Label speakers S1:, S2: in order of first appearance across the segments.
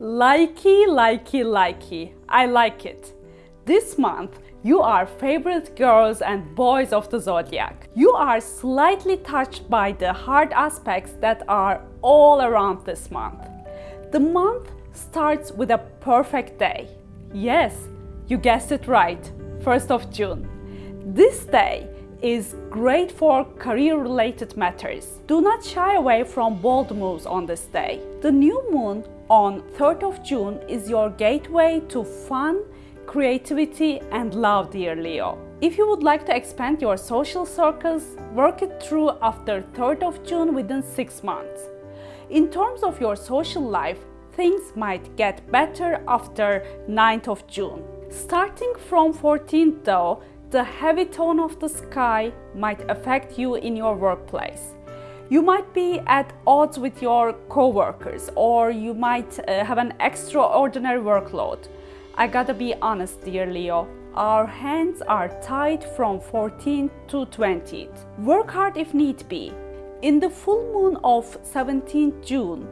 S1: Likey, likey, likey. I like it. This month, you are favorite girls and boys of the zodiac. You are slightly touched by the hard aspects that are all around this month. The month starts with a perfect day. Yes, you guessed it right, 1st of June. This day is great for career-related matters. Do not shy away from bold moves on this day. The new moon on 3rd of June is your gateway to fun, creativity and love, dear Leo. If you would like to expand your social circles, work it through after 3rd of June within 6 months. In terms of your social life, things might get better after 9th of June. Starting from 14th though, the heavy tone of the sky might affect you in your workplace. You might be at odds with your coworkers or you might uh, have an extraordinary workload. I gotta be honest, dear Leo, our hands are tied from 14th to 20th. Work hard if need be. In the full moon of 17th June,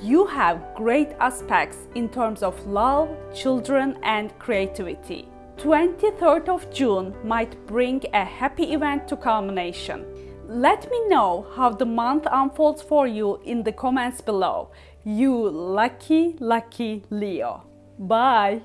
S1: you have great aspects in terms of love, children and creativity. 23rd of June might bring a happy event to culmination. Let me know how the month unfolds for you in the comments below. You lucky, lucky Leo. Bye!